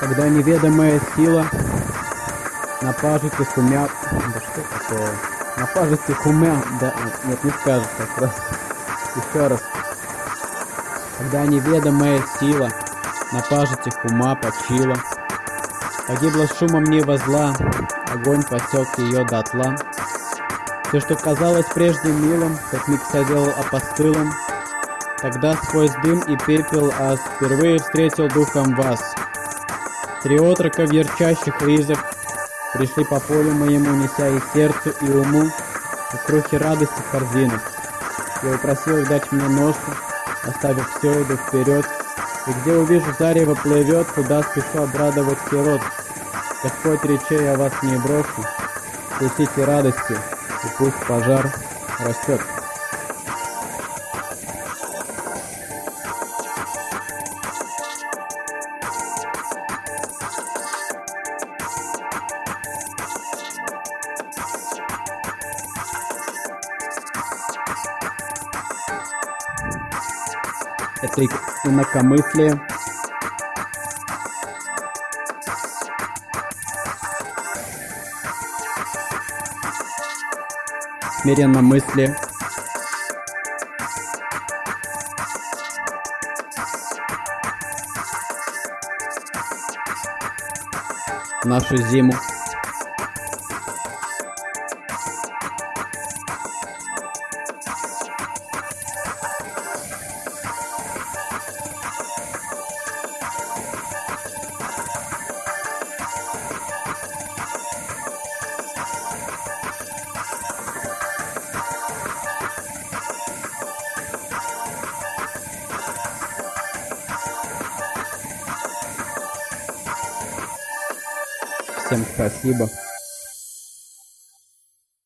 когда неведомая сила на пажитых умя... Да что такое? На пажитых умя... Да, нет, не скажешь так просто. Еще раз. Когда неведомая сила на пажитях ума почила, Погибла шумом неба зла, огонь посек ее дотла. Все, что казалось прежде милым, как миг садил опостылом, Тогда сквозь дым и пепел аз впервые встретил духом вас. Три отрока в ярчайших Пришли по полю моему, неся и сердцу, и уму И крохи радости в корзинах. Я упросил их дать мне ношу, Оставив все, иду вперед, И где увижу зарево плывет, Туда спешу обрадовать сирот. Господь речей я вас не брошу, Вкусите радости, и пусть пожар растет. Это инакомыслие. Смиренно мысли. Нашу зиму. Всем спасибо.